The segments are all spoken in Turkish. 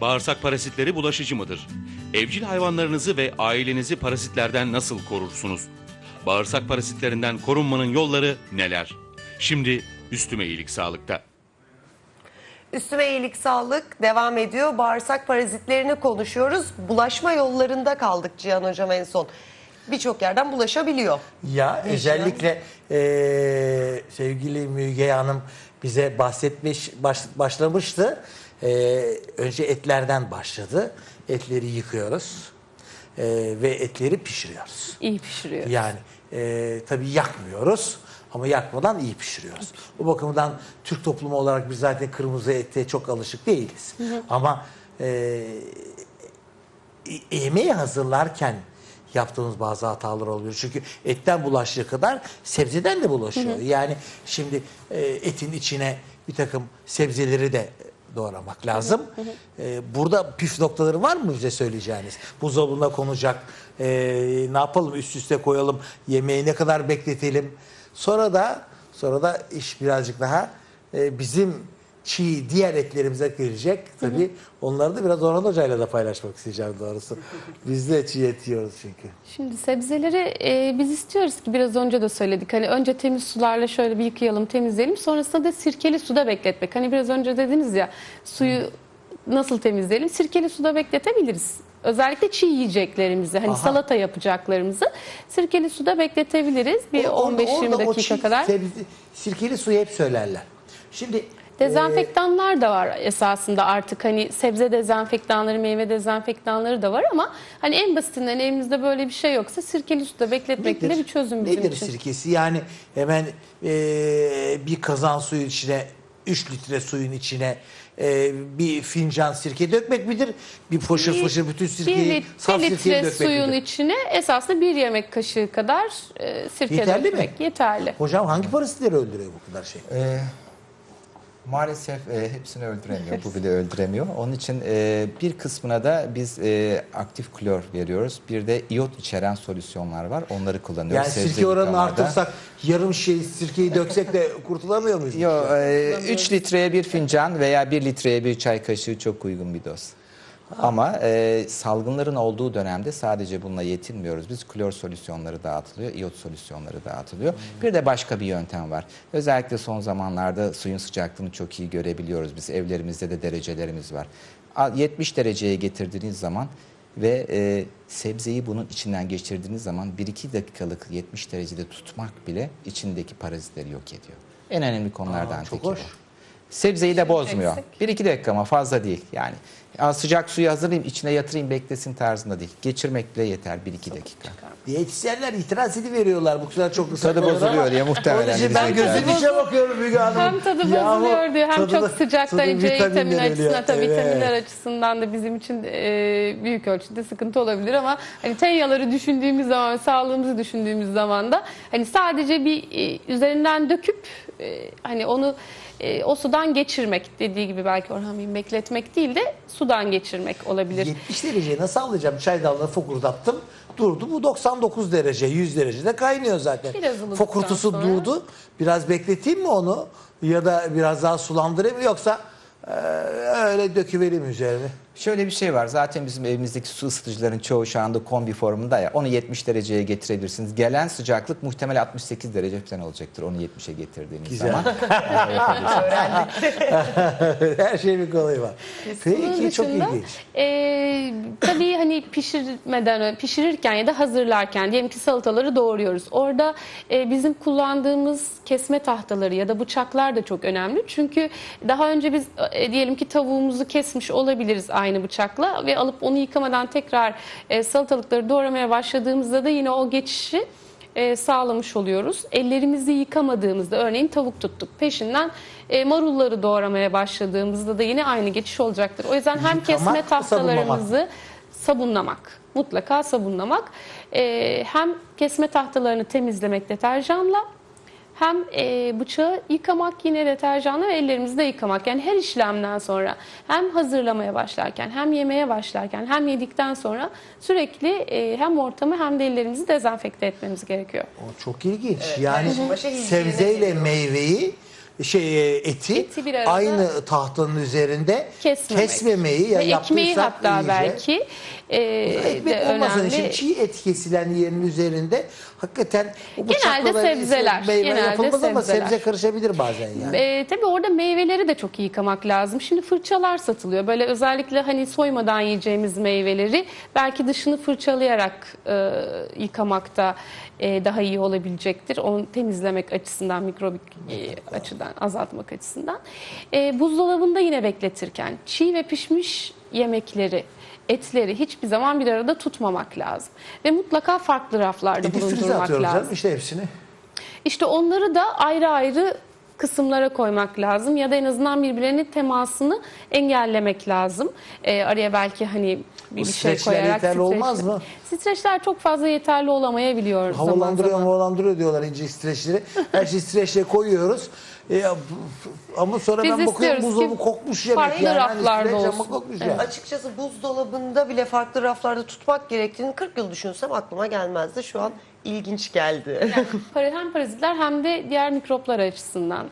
Bağırsak parazitleri bulaşıcı mıdır? Evcil hayvanlarınızı ve ailenizi parazitlerden nasıl korursunuz? Bağırsak parazitlerinden korunmanın yolları neler? Şimdi üstüme iyilik sağlıkta. Üstüme iyilik sağlık devam ediyor. Bağırsak parazitlerini konuşuyoruz. Bulaşma yollarında kaldık Cihan Hocam en son. Birçok yerden bulaşabiliyor. Ya özellikle eee, sevgili Müge Hanım bize bahsetmiş baş- başlamıştı. Eee, önce etlerden başladı. Etleri yıkıyoruz Eee, ve etleri pişiriyoruz. İyi pişiriyor. Yani eee tabii yakmıyoruz ama yakmadan iyi pişiriyoruz. O bakımdan Türk toplumu olarak biz zaten kırmızı ete çok alışık değiliz. Ama eee e- yemeği hazırlarken yaptığımız bazı hatalar oluyor. Çünkü etten bulaştığı kadar sebzeden de bulaşıyor. Yani şimdi e, etin içine bir takım sebzeleri de doğramak lazım. E, burada püf noktaları var mı bize söyleyeceğiniz? Buzdolabına konacak. e, ne yapalım üst üste koyalım. Yemeği ne kadar bekletelim. Sonra da sonra da iş birazcık daha e, bizim çiğ diğer etlerimize girecek. Tabii onları da biraz Orhan Hoca'yla da paylaşmak isteyeceğim doğrusu. Biz de çiğ et yiyoruz çünkü. Şimdi sebzeleri e, biz istiyoruz ki biraz önce de söyledik. Hani önce temiz sularla şöyle bir yıkayalım, temizleyelim. Sonrasında da sirkeli suda bekletmek. Hani biraz önce dediniz ya suyu nasıl temizleyelim? Sirkeli suda bekletebiliriz. Özellikle çiğ yiyeceklerimizi, hani Aha. salata yapacaklarımızı sirkeli suda bekletebiliriz. Bir O- orada- 15-20 orada o dakika çiğ kadar. sebze- sirkeli suyu hep söylerler. Şimdi Dezenfektanlar da var esasında artık hani sebze dezenfektanları, meyve dezenfektanları da var ama hani en basitinden elimizde böyle bir şey yoksa sirkeli suda bekletmek bile bir çözüm bizim nedir için. sirkesi? Yani hemen e, bir kazan suyu içine 3 litre suyun içine e, bir fincan sirke dökmek midir? Bir foşur foşur bütün bir, sirkeyi lit- saf bir sirkeyi litre dökmek suyun midir? içine esasında bir yemek kaşığı kadar e, sirke Yeterli mi? dökmek yeterli. Hocam hangi parazitleri öldürüyor bu kadar şey? Ee, maalesef e, hepsini öldüremiyor. Bu bile öldüremiyor. Onun için e, bir kısmına da biz e, aktif klor veriyoruz. Bir de iot içeren solüsyonlar var. Onları kullanıyoruz. Yani Sebze sirke oranını yıkamada. artırsak yarım şey sirkeyi döksek de kurtulamıyor muyuz? Yo, 3 litreye bir fincan veya 1 litreye bir çay kaşığı çok uygun bir doz. Ama e, salgınların olduğu dönemde sadece bununla yetinmiyoruz. Biz klor solüsyonları dağıtılıyor, iot solüsyonları dağıtılıyor. Bir de başka bir yöntem var. Özellikle son zamanlarda suyun sıcaklığını çok iyi görebiliyoruz. Biz evlerimizde de derecelerimiz var. A- 70 dereceye getirdiğiniz zaman ve e, sebzeyi bunun içinden geçirdiğiniz zaman 1-2 dakikalık 70 derecede tutmak bile içindeki parazitleri yok ediyor. En önemli konulardan Aa, çok teki hoş. bu. Sebzeyi de bozmuyor. Çeksek. 1-2 dakika ama fazla değil yani. Aa, sıcak suyu hazırlayayım içine yatırayım beklesin tarzında değil. Geçirmek bile yeter 1-2 dakika. Diyetisyenler itiraz ediveriyorlar bu kadar çok ıslak Tadı bozuluyor ama diye muhtemelen Onun için ben diyecekler. gözüm içe bakıyorum Müge Hanım. Hem tadı Yahu, bozuluyor diyor hem tadı da- çok sıcak tadı vitaminler ölüyor. açısından tabii Evet. vitaminler açısından da bizim için e, büyük ölçüde sıkıntı olabilir ama hani tenyaları düşündüğümüz zaman sağlığımızı düşündüğümüz zaman da hani sadece bir e, üzerinden döküp e, hani onu e, o sudan geçirmek dediği gibi belki Orhan Bey'in bekletmek değil de sudan geçirmek olabilir. 70 dereceyi nasıl alacağım? Çaydanlığı fokurdattım. Durdu. Bu 99 derece, 100 derecede kaynıyor zaten. Biraz Fokurtusu sonra. durdu. Biraz bekleteyim mi onu? Ya da biraz daha sulandırayım mı? Yoksa e, öyle döküvereyim üzerine. Şöyle bir şey var. Zaten bizim evimizdeki su ısıtıcıların çoğu şu anda kombi formunda ya. Onu 70 dereceye getirebilirsiniz. Gelen sıcaklık muhtemel 68 derece falan olacaktır. Onu 70'e getirdiğiniz Güzel. zaman. Her şeyin bir kolayı var. Bunun Peki çok dışında, ilginç. e, tabii hani pişirmeden pişirirken ya da hazırlarken diyelim ki salataları doğruyoruz. Orada e, bizim kullandığımız kesme tahtaları ya da bıçaklar da çok önemli. Çünkü daha önce biz e, diyelim ki tavuğumuzu kesmiş olabiliriz aynı bıçakla ve alıp onu yıkamadan tekrar e, salatalıkları doğramaya başladığımızda da yine o geçişi e, sağlamış oluyoruz. Ellerimizi yıkamadığımızda örneğin tavuk tuttuk. Peşinden e, marulları doğramaya başladığımızda da yine aynı geçiş olacaktır. O yüzden hem Yıkamak kesme mı, tahtalarımızı sabunlamak, mutlaka sabunlamak. E, hem kesme tahtalarını temizlemek deterjanla hem e, bıçağı yıkamak yine deterjanla ve ellerimizi de yıkamak. Yani her işlemden sonra hem hazırlamaya başlarken hem yemeye başlarken hem yedikten sonra sürekli e, hem ortamı hem de ellerimizi dezenfekte etmemiz gerekiyor. O çok ilginç. yani başa hijyene sebzeyle meyveyi şey e, eti, Eti bir aynı tahtanın üzerinde Kesmemek. kesmemeyi ya Ve ekmeği hatta iyice. belki e, Ekmek de olmasın önemli. için çiğ et kesilen yerin üzerinde hakikaten o Genelde bıçakla da sebzeler, meyve genelde yapılmaz ama sebzeler. sebze karışabilir bazen yani. E, tabii orada meyveleri de çok iyi yıkamak lazım. Şimdi fırçalar satılıyor. Böyle özellikle hani soymadan yiyeceğimiz meyveleri belki dışını fırçalayarak e, yıkamakta e, daha iyi olabilecektir. Onu temizlemek açısından, mikrobik e, açıdan azaltmak açısından. E, buzdolabında yine bekletirken çiğ ve pişmiş yemekleri etleri hiçbir zaman bir arada tutmamak lazım. Ve mutlaka farklı raflarda E, difrize bulundurmak lazım. canım işte hepsini. İşte onları da ayrı ayrı kısımlara koymak lazım ya da en azından birbirlerinin temasını engellemek lazım. Ee, araya belki hani bir, bir şey streçler koyarak yeterli olmaz mı? Streçler çok fazla yeterli olamayabiliyor zaman Havalandırıyor zaman. havalandırıyor diyorlar ince streçleri. Her şeyi streçle koyuyoruz. E, ama sonra Biz ben bakıyorum istiyoruz buzdolabı ki kokmuş yemek farklı yani. Hani raflarda ama olsun. kokmuş Evet. yani. Açıkçası buzdolabında bile farklı raflarda tutmak gerektiğini 40 yıl düşünsem aklıma gelmezdi. Şu an ilginç geldi. Para- Hem parazitler hem de diğer mikroplar açısından.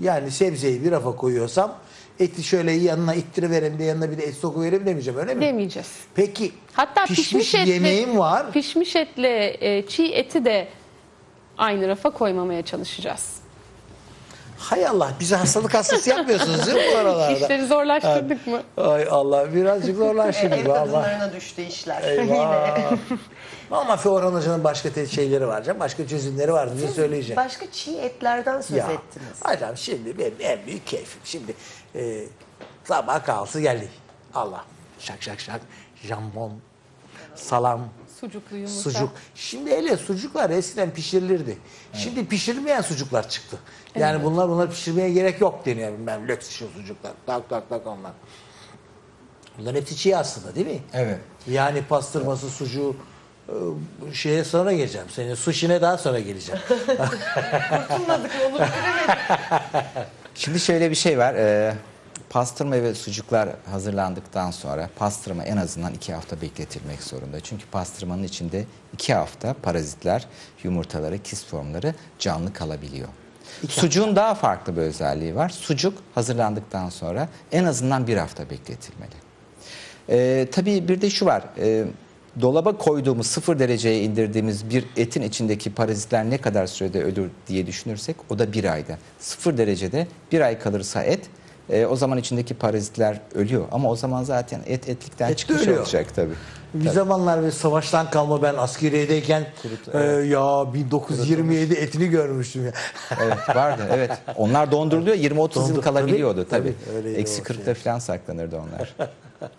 Yani sebzeyi bir rafa koyuyorsam eti şöyle yanına ittiriverim de yanına bir de et sokuverim demeyeceğim öyle mi? Demeyeceğiz. Peki Hatta pişmiş, pişmiş, etli, yemeğim var. Pişmiş etle e, çiğ eti de aynı rafa koymamaya çalışacağız. Hay Allah bize hastalık hastası yapmıyorsunuz değil mi bu aralarda? İşleri zorlaştırdık mı? Ay Allah birazcık zorlaştı Ev kadınlarına düştü işler. Eyvah. Ama Feoran Hoca'nın başka te- şeyleri var canım. Başka çözümleri var diye söyleyeceğim. Başka çiğ etlerden söz Ya ettiniz. hocam şimdi benim en büyük keyfim. Şimdi e, sabah kahvaltısı geldi. Allah şak şak şak jambon, salam, Sucuklu yumurta. sucuk. Şimdi hele sucuklar eskiden pişirilirdi. Şimdi pişirilmeyen sucuklar çıktı. Yani bunlar bunlar pişirmeye gerek yok deniyor. Ben löks şu sucuklar. Tak tak tak onlar. Bunların hepsi çiğ aslında değil mi? Evet. Yani pastırması, sucuğu e, şeye sonra geleceğim. Senin suşine daha sonra geleceğim. Kurtulmadık olup Şimdi şöyle bir şey var. Ee, pastırma ve sucuklar hazırlandıktan sonra pastırma en azından iki hafta bekletilmek zorunda. Çünkü pastırmanın içinde iki hafta parazitler, yumurtaları, kist formları canlı kalabiliyor. Sucuğun daha farklı bir özelliği var. Sucuk hazırlandıktan sonra en azından bir hafta bekletilmeli. Ee, tabii bir de şu var. Ee, dolaba koyduğumuz sıfır dereceye indirdiğimiz bir etin içindeki parazitler ne kadar sürede ölür diye düşünürsek o da bir ayda. Sıfır derecede bir ay kalırsa et e, o zaman içindeki parazitler ölüyor. Ama o zaman zaten et etlikten Et çıkmış ölüyor. olacak tabii. Bir zamanlar bir savaştan kalma ben askeriyedeyken e, ya 1927 etini görmüştüm ya. Evet vardı evet. Onlar donduruluyor 20-30 yıl kalabiliyordu tabii, tabii. tabii, Eksi o 40'ta şey. falan saklanırdı onlar.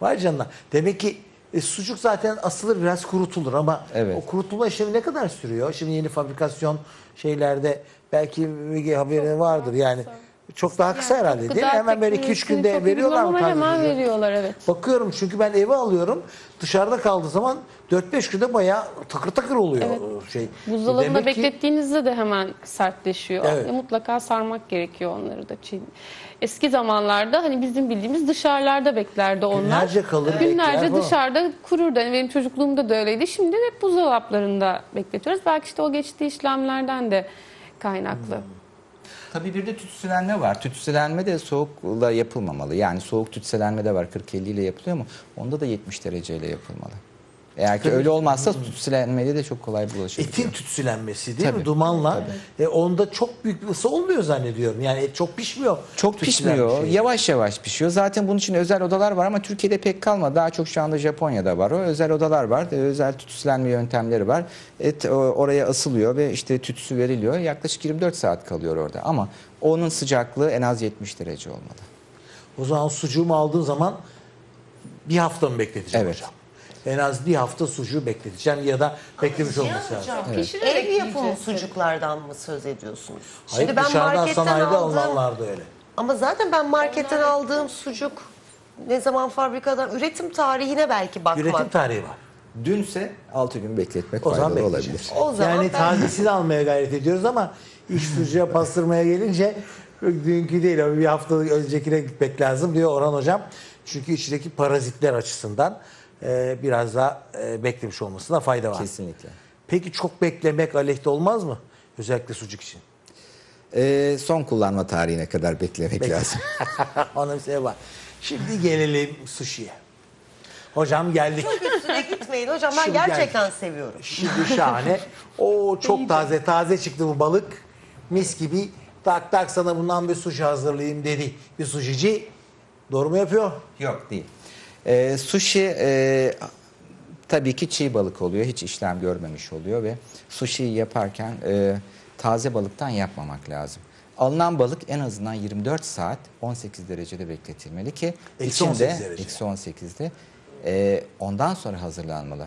Vay canına. Demek ki e, sucuk zaten asılır biraz kurutulur ama Evet. o kurutulma işlemi ne kadar sürüyor? Şimdi yeni fabrikasyon şeylerde belki bir haberi vardır yani. Çok daha kısa herhalde değil mi? Hemen böyle 2-3 teknolojisini günde veriyorlar mı? Hemen veriyorlar evet. Bakıyorum çünkü ben eve alıyorum. Dışarıda kaldığı zaman 4-5 günde bayağı takır takır oluyor şey. Buzdolabında Demek ki- beklettiğinizde de hemen sertleşiyor. Evet. Ve mutlaka sarmak gerekiyor onları da. Eski zamanlarda hani bizim bildiğimiz dışarılarda beklerdi onlar. Günlerce kalır, bekler Günlerce falan. dışarıda kururdu. Hani benim çocukluğumda da öyleydi. Şimdi hep buzdolaplarında bekletiyoruz. Belki işte o geçtiği işlemlerden de kaynaklı. Tabii bir de tütsülenme var. Tütsülenme de soğukla yapılmamalı. Yani soğuk tütsülenme de var 40-50 ile yapılıyor mu? Onda da 70 dereceyle yapılmalı. Eğer ki öyle olmazsa tütsülenmede de çok kolay bulaşabiliyor. Etin tütsülenmesi değil mi? Tabii, Dumanla. E, onda çok büyük bir ısı olmuyor zannediyorum. Yani et çok pişmiyor. Çok pişmiyor. şey. Yavaş yavaş pişiyor. Zaten bunun için özel odalar var ama Türkiye'de pek kalmadı. Daha çok şu anda Japonya'da var. O özel odalar var. E, Özel tütsülenme yöntemleri var. Et o, oraya asılıyor ve işte tütsü veriliyor. Yaklaşık 24 saat kalıyor orada. Ama onun sıcaklığı en az 70 derece olmalı. O zaman sucuğumu aldığın zaman bir hafta mı bekleteceğim Evet. hocam? En az bir hafta sucuğu bekleteceğim ya da beklemiş olması lazım. Hocam, Pişirerek ev yapımı sucuklardan mı söz ediyorsunuz? Hayır dışarıdan sanayide alınanlar da öyle. Ama zaten ben marketten aldığım sucuk ne zaman fabrikadan üretim tarihine belki bakmak. Üretim tarihi var. Dünse 6 gün bekletmek O zaman faydalı bekleyeceğiz. olabilir. O zaman yani ben- tazesini almaya gayret ediyoruz ama iş sucuğa pastırmaya gelince dünkü değil ama bir hafta öncekine gitmek lazım diyor Orhan Hocam. Çünkü içindeki parazitler açısından e, biraz daha e, beklemiş olmasına fayda var. Kesinlikle. Peki çok beklemek aleyhte olmaz mı? Özellikle sucuk için. Ee, son kullanma tarihine kadar beklemek lazım. Onun bir sebebi var. Şimdi gelelim sushi'ye. Hocam geldik. Üstüne gitmeyin hocam ben Şimdi gerçekten geldik. seviyorum. Şimdi şahane. O çok taze taze çıktı bu balık. Mis gibi. Tak tak sana bundan bir sushi hazırlayayım dedi. Bir sushici. Doğru mu yapıyor? Yok değil. Ee, sushi e, tabii ki çiğ balık oluyor. Hiç işlem görmemiş oluyor ve sushi'yi yaparken e, taze balıktan yapmamak lazım. Alınan balık en azından 24 saat 18 derecede bekletilmeli ki Eksi içinde 18 derece. eksi 18'de e, ondan sonra hazırlanmalı.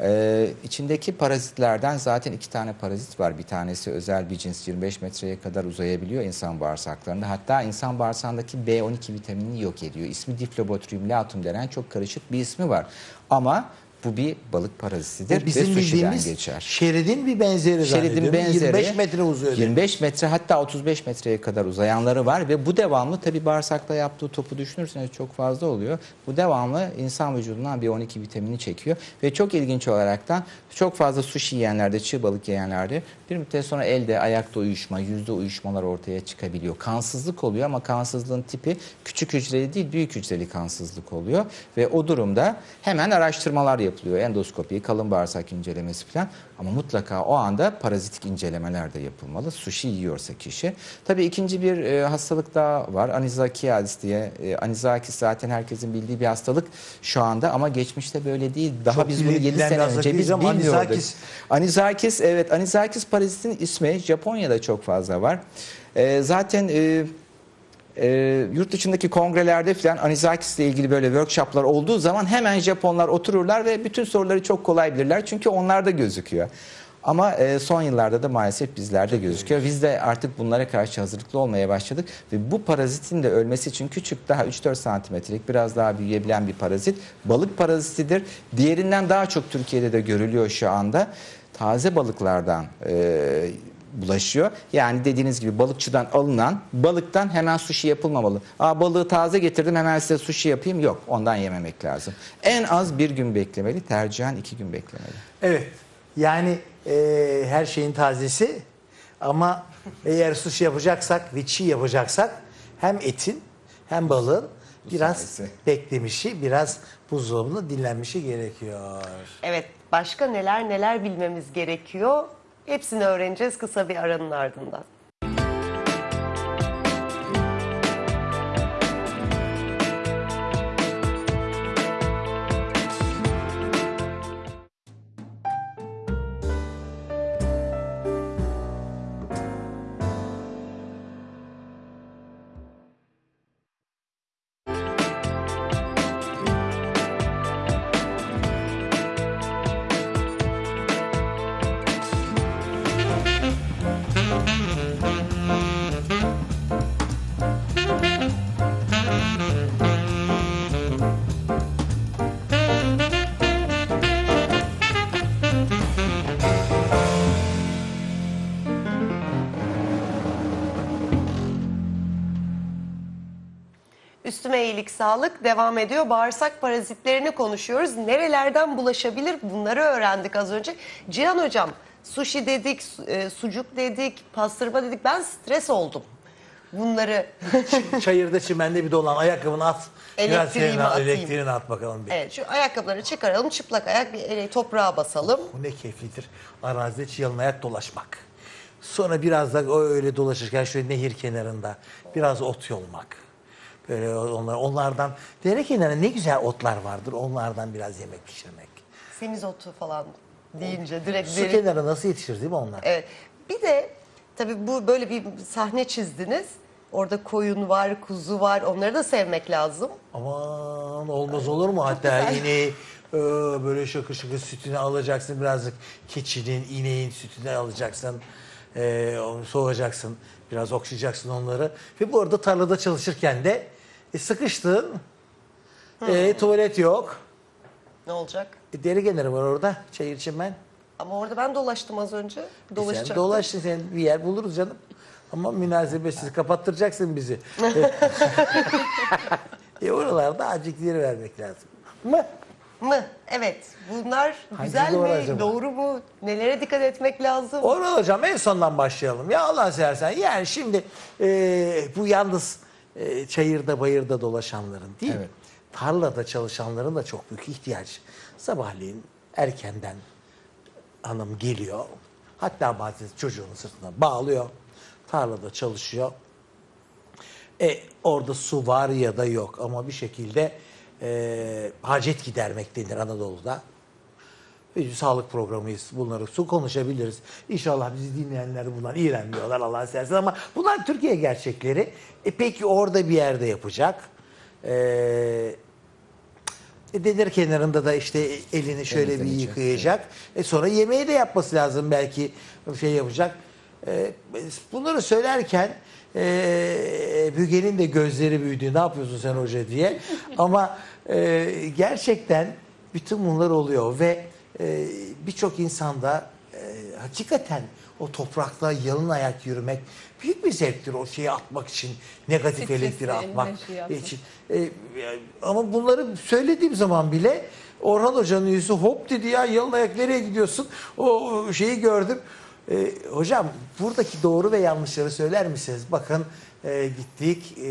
E, içindeki parazitlerden zaten iki tane parazit var. Bir tanesi özel bir cins 25 metreye kadar uzayabiliyor insan bağırsaklarında. Hatta insan bağırsağındaki B12 vitaminini yok ediyor. İsmi Diplobotrium latum denen çok karışık bir ismi var. Ama bu bir balık parazitidir Bu ve sushi'den geçer. şeridin bir benzeri Şeridin benzeri 25 metre uzuyor. dedi. 25 metre hatta 35 metreye kadar uzayanları var ve bu devamlı tabi bağırsakta yaptığı topu düşünürseniz çok fazla oluyor. Bu devamlı insan vücudundan bir 12 vitamini çekiyor ve çok ilginç olaraktan çok fazla sushi yiyenlerde, çığ balık yiyenlerde bir müddet sonra elde, ayakta uyuşma, yüzde uyuşmalar ortaya çıkabiliyor. Kansızlık oluyor ama kansızlığın tipi küçük hücreli değil büyük hücreli kansızlık oluyor ve o durumda hemen araştırmalar yapılıyor. Endoskopi, kalın bağırsak incelemesi falan ama mutlaka o anda parazitik incelemeler de yapılmalı. Sushi yiyorsa kişi. Tabii ikinci bir e, hastalık daha var. Anizakiadis diye. E, Anizakis zaten herkesin bildiği bir hastalık şu anda ama geçmişte böyle değil. Daha Çok biz bunu 7 bilinen bir sene önce biz bilmiyorduk. Anizakis. Anizakis evet Anizakis parazitin ismi Japonya'da çok fazla var. E, zaten e, e, yurt dışındaki kongrelerde falan Anizakis ile ilgili böyle workshoplar olduğu zaman hemen Japonlar otururlar ve bütün soruları çok kolay bilirler. Çünkü onlarda gözüküyor. Ama e, son yıllarda da maalesef bizlerde gözüküyor. Biz de artık bunlara karşı hazırlıklı olmaya başladık. Ve bu parazitin de ölmesi için küçük daha 3-4 santimetrelik biraz daha büyüyebilen bir parazit. Balık parazitidir. Diğerinden daha çok Türkiye'de de görülüyor şu anda. Taze balıklardan e, bulaşıyor. Yani dediğiniz gibi balıkçıdan alınan balıktan hemen sushi yapılmamalı. Aa balığı taze getirdim hemen size sushi yapayım. Yok ondan yememek lazım. En az bir gün beklemeli. Tercihen iki gün beklemeli. Evet. Yani e, her şeyin tazesi ama eğer sushi yapacaksak ve çiğ yapacaksak hem etin hem balığın biraz sayesi. beklemişi, biraz buzdolabında dinlenmişi gerekiyor. Evet başka neler neler bilmemiz gerekiyor. Hepsini öğreneceğiz kısa bir aranın ardından. İyilik sağlık devam ediyor. Bağırsak parazitlerini konuşuyoruz. Nerelerden bulaşabilir bunları öğrendik az önce. Cihan hocam sushi dedik, e, sucuk dedik, pastırma dedik. Ben stres oldum. Bunları Çayırda çimende bir dolan ayakkabını at. Senin at, elektriğini at bakalım bir. evet şu ayakkabıları çıkaralım çıplak ayak bir ele- toprağa basalım. Bu ne keyiflidir. Arazide çiğ ayak dolaşmak. Sonra biraz da öyle dolaşırken şöyle nehir kenarında biraz ot yolmak. Böyle onlar, onlardan dere kenarında ne güzel otlar vardır. Onlardan biraz yemek pişirmek. Semizotu falan deyince direkt Su deri- kenarı nasıl yetişir değil mi onlar? Evet. Bir de tabii bu böyle bir sahne çizdiniz. Orada koyun var, kuzu var. Onları da sevmek lazım. Aman olmaz olur mu? Hatta ineği e, böyle şakır şakır sütünü alacaksın. Birazcık keçinin, ineğin sütünü alacaksın. E, onu soğuyacaksın. Biraz okşayacaksın onları. Ve bu arada tarlada çalışırken de e, sıkıştın. E, tuvalet yok. Ne olacak? E, deri kenarı var orada. Çayır çimen. Ama orada ben dolaştım az önce. E, sen Dolaşacaktım. dolaştın sen bir yer buluruz canım. Ama münasebetsiz kapattıracaksın bizi. e oralarda acık yer vermek lazım. Ama mı? Evet. Bunlar Hangisi güzel doğru mi? acaba? Doğru mu? Nelere dikkat etmek lazım? Orhan hocam en sondan başlayalım. Ya Allah seversen yani şimdi e, bu yalnız e, çayırda bayırda dolaşanların değil Evet. tarlada çalışanların da çok büyük ihtiyacı. Sabahleyin erkenden hanım geliyor. Hatta bazen çocuğunu sırtına bağlıyor. Tarlada çalışıyor. E, orada su var ya da yok ama bir şekilde e, hacet gidermek denir Anadolu'da. Bir sağlık programıyız. Bunları su konuşabiliriz. İnşallah bizi dinleyenler bundan iğrenmiyorlar Allah'a seversen ama bunlar Türkiye gerçekleri. E peki orada bir yerde yapacak. E, e, Deniz kenarında da işte elini şöyle bir Temizlenecek, yıkayacak. E sonra yemeği de yapması lazım belki şey yapacak. E, bunları söylerken e, Bügel'in de gözleri büyüdü. Ne yapıyorsun sen hoca diye. Ama e, gerçekten bütün bunlar oluyor ve e, birçok insanda e, hakikaten o toprakta yalın ayak yürümek büyük bir zevktir o şeyi atmak için negatif Stresi, elektriği atmak için. E, ama bunları söylediğim zaman bile Orhan Hoca'nın yüzü hop dedi ya yalın ayak nereye gidiyorsun? O, o şeyi gördüm. E, hocam buradaki doğru ve yanlışları söyler misiniz? Bakın e, gittik e,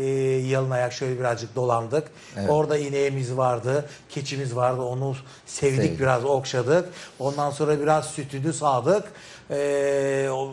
yalın ayak şöyle birazcık dolandık. Orada ineğimiz vardı, keçimiz vardı onu sevdik Sevdik. biraz okşadık. Ondan sonra biraz sütünü sağdık. E, o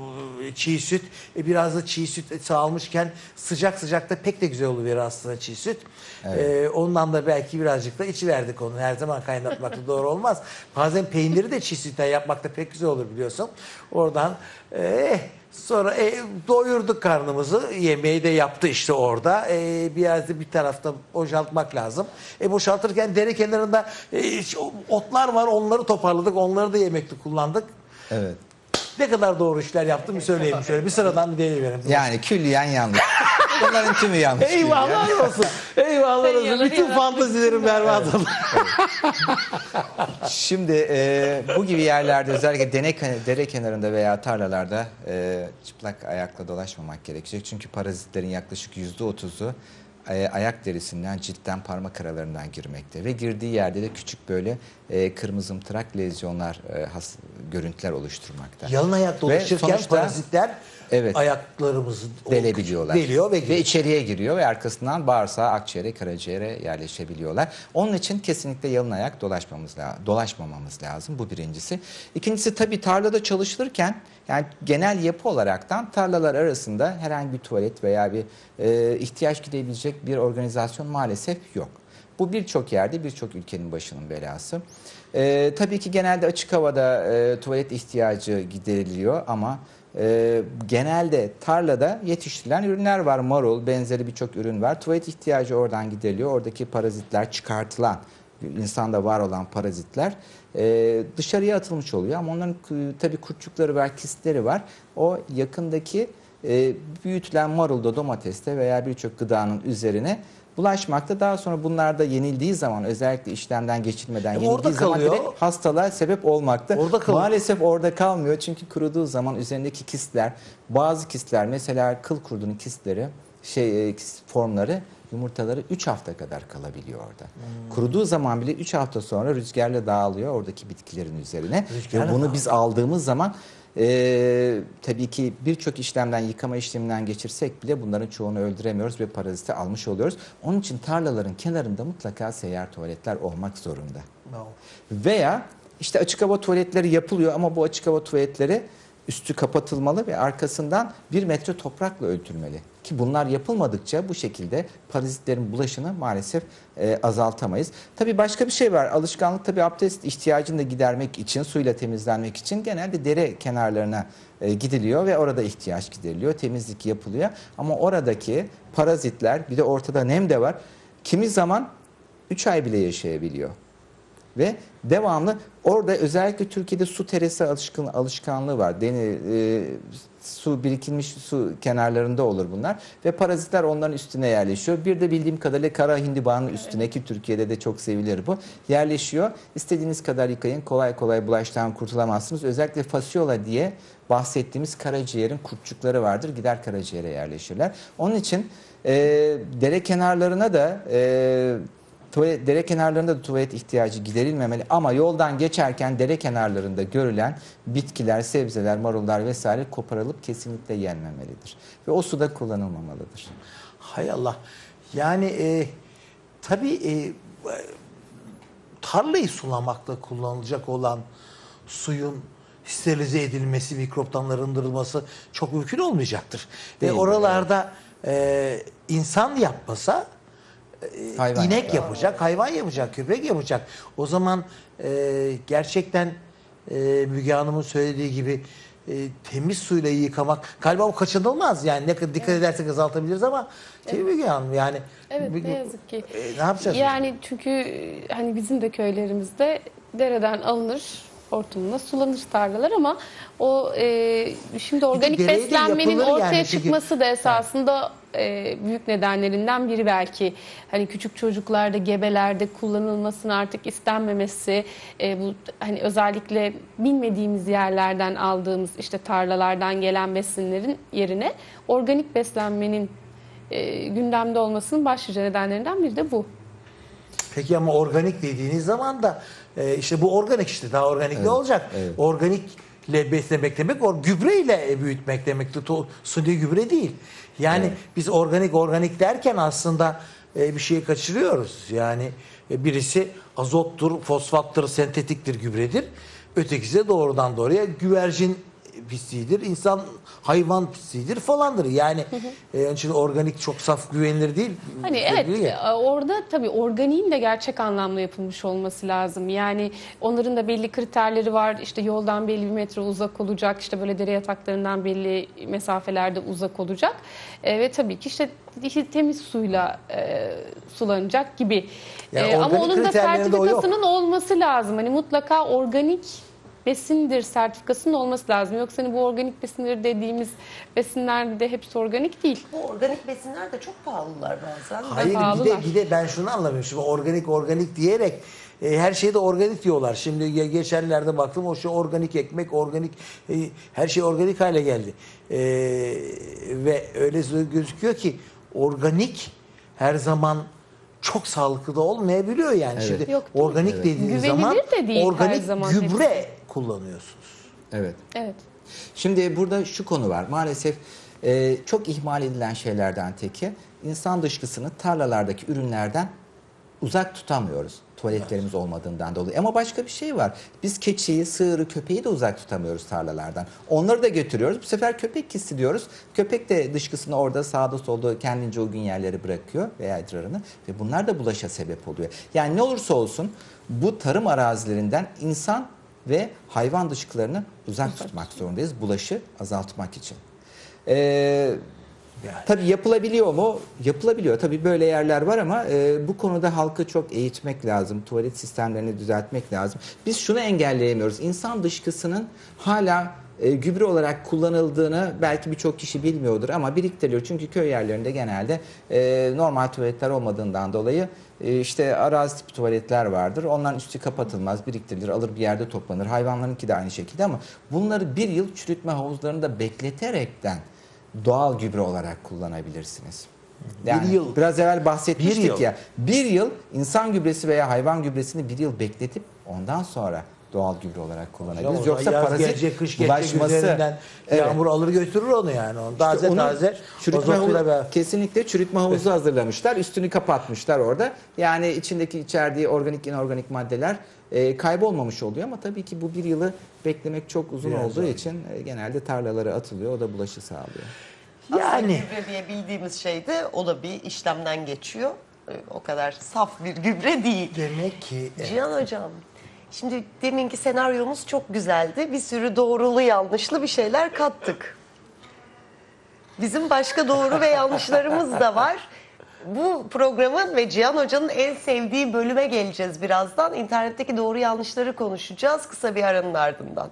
çiğ süt e, biraz da çiğ süt sağılmışken sıcak sıcak da pek de güzel oluyor aslında çiğ süt. E, ondan da belki birazcık da içi verdik onu. Her zaman kaynatmak da doğru olmaz. Bazen peyniri de çiğ sütten yapmak da pek güzel olur biliyorsun. Oradan eh, sonra e, doyurduk karnımızı. Yemeği de yaptı işte orada. E, biraz da bir tarafta boşaltmak lazım. E, boşaltırken dere kenarında e, otlar var. Onları toparladık. Onları da yemekte kullandık. Evet. Ne kadar doğru işler yaptım bir söyleyeyim şöyle. Bir sıradan bir deneyiverim. Yani külliyen yanlış. Bunların tümü yanlış. Eyvallah olsun. Eyvallah olsun. Bütün fantazilerim berbat oldu. Şimdi e, bu gibi yerlerde özellikle dene, dere kenarında veya tarlalarda e, çıplak ayakla dolaşmamak gerekecek. Çünkü parazitlerin yaklaşık yüzde otuzu ayak derisinden, ciltten, parmak aralarından girmekte. Ve girdiği yerde de küçük böyle e, kırmızımtırak lezyonlar, e, has, görüntüler oluşturmakta. Yalın ayak dolaşırken sonuçta- parazitler Evet. ayaklarımızı delebiliyorlar. Deliyor ve, ve içeriye giriyor ve arkasından bağırsağa, akciğere, karaciğere yerleşebiliyorlar. Onun için kesinlikle yalın ayak dolaşmamız lazım, dolaşmamamız lazım. Bu birincisi. İkincisi tabii tarlada çalışılırken yani genel yapı olaraktan tarlalar arasında herhangi bir tuvalet veya bir e, ihtiyaç gidebilecek bir organizasyon maalesef yok. Bu birçok yerde birçok ülkenin başının belası. E, tabii ki genelde açık havada e, tuvalet ihtiyacı gideriliyor ama e, genelde tarlada yetiştirilen ürünler var. Marul, benzeri birçok ürün var. Tuvalet ihtiyacı oradan gideriliyor. Oradaki parazitler çıkartılan, insanda var olan parazitler e, dışarıya atılmış oluyor. Ama onların e, tabii kurtçukları var, kistleri var. O yakındaki e, büyütülen marulda, domateste veya birçok gıdanın üzerine bulaşmakta. Daha sonra bunlar da yenildiği zaman özellikle işlemden geçirmeden Ama orada yenildiği zaman direkt hastalığa sebep olmakta. Orada kalıyor. Maalesef orada kalmıyor çünkü kuruduğu zaman üzerindeki kistler, bazı kistler mesela kıl kurdunun kistleri, şey e, formları yumurtaları 3 hafta kadar kalabiliyor orada. Hmm. Kuruduğu zaman bile 3 hafta sonra rüzgarla dağılıyor oradaki bitkilerin üzerine. Rüzgarla Ve bunu dağılıyor. biz aldığımız zaman e, tabii ki birçok işlemden, yıkama işleminden geçirsek bile bunların çoğunu öldüremiyoruz ve paraziti almış oluyoruz. Onun için tarlaların kenarında mutlaka seyyar tuvaletler olmak zorunda. No. Veya işte açık hava tuvaletleri yapılıyor ama bu açık hava tuvaletleri üstü kapatılmalı ve arkasından bir metre toprakla örtülmeli. Ki bunlar yapılmadıkça bu şekilde parazitlerin bulaşını maalesef e, azaltamayız. Tabii başka bir şey var. Alışkanlık tabii abdest ihtiyacını da gidermek için, suyla temizlenmek için genelde dere kenarlarına e, gidiliyor ve orada ihtiyaç gideriliyor. Temizlik yapılıyor. Ama oradaki parazitler bir de ortada nem de var. Kimi zaman 3 ay bile yaşayabiliyor. Ve devamlı orada özellikle Türkiye'de su teresi alışkın, alışkanlığı var. Deni, e, su birikilmiş su kenarlarında olur bunlar ve parazitler onların üstüne yerleşiyor. Bir de bildiğim kadarıyla kara hindibanın üstüne ki Türkiye'de de çok sevilir bu. Yerleşiyor. İstediğiniz kadar yıkayın. Kolay kolay bulaştan kurtulamazsınız. Özellikle fasyola diye bahsettiğimiz karaciğerin kurtçukları vardır. Gider karaciğere yerleşirler. Onun için e, dere kenarlarına da e, Tuvalet, dere kenarlarında da tuvalet ihtiyacı giderilmemeli ama yoldan geçerken dere kenarlarında görülen bitkiler, sebzeler, marullar vesaire koparılıp kesinlikle yenmemelidir. Ve o suda kullanılmamalıdır. Hay Allah. Yani e, tabii e, tarlayı sulamakta kullanılacak olan suyun sterilize edilmesi, mikroptan arındırılması çok mümkün olmayacaktır. Ve Değil, oralarda e, insan yapmasa Hayvan inek yapar. yapacak, hayvan yapacak, köpek yapacak. O zaman e, gerçekten e, Müge Hanım'ın söylediği gibi e, temiz suyla yıkamak galiba o kaçınılmaz. Yani ne kadar dikkat edersek azaltabiliriz ama mi Müge Hanım? Yani Evet ne yazık ki. E, ne yapacağız? Yani çünkü e, hani bizim de köylerimizde dereden alınır hortumla sulanır tarlalar ama o e, şimdi organik beslenmenin ortaya yani çünkü- çıkması da esasında e, büyük nedenlerinden biri belki hani küçük çocuklarda gebelerde kullanılmasının artık istenmemesi e, bu hani özellikle bilmediğimiz yerlerden aldığımız işte tarlalardan gelen besinlerin yerine organik beslenmenin e, gündemde olmasının başlıca nedenlerinden biri de bu. Peki ama organik dediğiniz zaman da e, işte bu organik işte daha organik ne olacak? evet. Organikle beslemek demek o gübreyle büyütmek demektir. To- Suni gübre değil. Yani biz organik organik derken aslında e, bir şeyi kaçırıyoruz. Yani e, birisi azottur, fosfattır, sentetiktir, gübredir. Ötekisi de doğrudan doğruya güvercin pisliğidir, insan hayvan pisliğidir falandır. Yani e, onun için organik çok saf güvenilir değil. Hani evet e, orada tabii organiğin de gerçek anlamda yapılmış olması lazım. Yani onların da belli kriterleri var. İşte yoldan belli bir metre uzak olacak. İşte böyle dere yataklarından belli mesafelerde uzak olacak. E, ve tabii ki işte temiz suyla e, sulanacak gibi. Yani E, ama onun da sertifikasının olması lazım. Hani mutlaka organik besindir sertifikasının olması lazım. Yoksa hani bu organik besinleri dediğimiz besinler de hepsi organik değil. Bu organik besinler de çok pahalılar bazen. Hayır bir de, bir de ben şunu anlamıyorum. Şimdi organik organik diyerek e, her şeyde organik diyorlar. Şimdi ge- geçenlerde baktım o şey organik ekmek, organik e, her şey organik hale geldi. E, ve öyle gözüküyor ki organik her zaman çok sağlıklı da olmayabiliyor yani. Evet. Şimdi Yok, organik dediğiniz Güvenilir zaman de değil her organik zaman gübre kullanıyorsunuz. Evet. Evet. Şimdi burada şu konu var. Maalesef e, çok ihmal edilen şeylerden teki insan dışkısını tarlalardaki ürünlerden uzak tutamıyoruz. Tuvaletlerimiz olmadığından dolayı. Ama başka bir şey var. Biz keçiyi, sığırı, köpeği de uzak tutamıyoruz tarlalardan. Onları da götürüyoruz. Bu sefer köpek kissi diyoruz. Köpek de dışkısını orada sağda solda kendince uygun yerlere bırakıyor veya idrarını. Ve bunlar da bulaşa sebep oluyor. Yani ne olursa olsun bu tarım arazilerinden insan ve hayvan dışkılarını uzak tutmak zorundayız. Bulaşı azaltmak için. Ee, Tabii yapılabiliyor mu? Yapılabiliyor. Tabii böyle yerler var ama e, bu konuda halkı çok eğitmek lazım. Tuvalet sistemlerini düzeltmek lazım. Biz şunu engelleyemiyoruz. İnsan dışkısının hala e, gübre olarak kullanıldığını belki birçok kişi bilmiyordur ama biriktiriliyor. Çünkü köy yerlerinde genelde e, normal tuvaletler olmadığından dolayı e, işte arazi tipi tuvaletler vardır. Onların üstü kapatılmaz, biriktirilir, alır bir yerde toplanır. Hayvanlarınki de aynı şekilde ama bunları bir yıl çürütme havuzlarında bekleterekten doğal gübre olarak kullanabilirsiniz. Yani Bir yıl. biraz evvel bahsetmiştik Bir yıl. ya. Bir yıl insan gübresi veya hayvan gübresini bir yıl bekletip ondan sonra doğal gübre olarak kullanabiliriz. Yoksa Yoksa yaz parazit gelecek, kış gelecek bulaşması Evet. yağmur alır götürür onu yani. Onu taze İşte onu taze çürütme havuzu- beraber. kesinlikle çürütme havuzu hazırlamışlar. Üstünü kapatmışlar orada. Yani içindeki içerdiği organik inorganik maddeler e, kaybolmamış oluyor ama tabii ki bu bir yılı beklemek çok uzun Biraz olduğu zor. için e, genelde tarlalara atılıyor. O da bulaşı sağlıyor. Aslında Yani gübre diye bildiğimiz şey de o da bir işlemden geçiyor. Ee, O kadar saf bir gübre değil. demek ki Cihan Hocam, şimdi deminki senaryomuz çok güzeldi. Bir sürü doğrulu yanlışlı bir şeyler kattık. Bizim başka doğru ve yanlışlarımız da var. Bu programın ve Cihan Hoca'nın en sevdiği bölüme geleceğiz birazdan. İnternetteki doğru yanlışları konuşacağız kısa bir aranın ardından.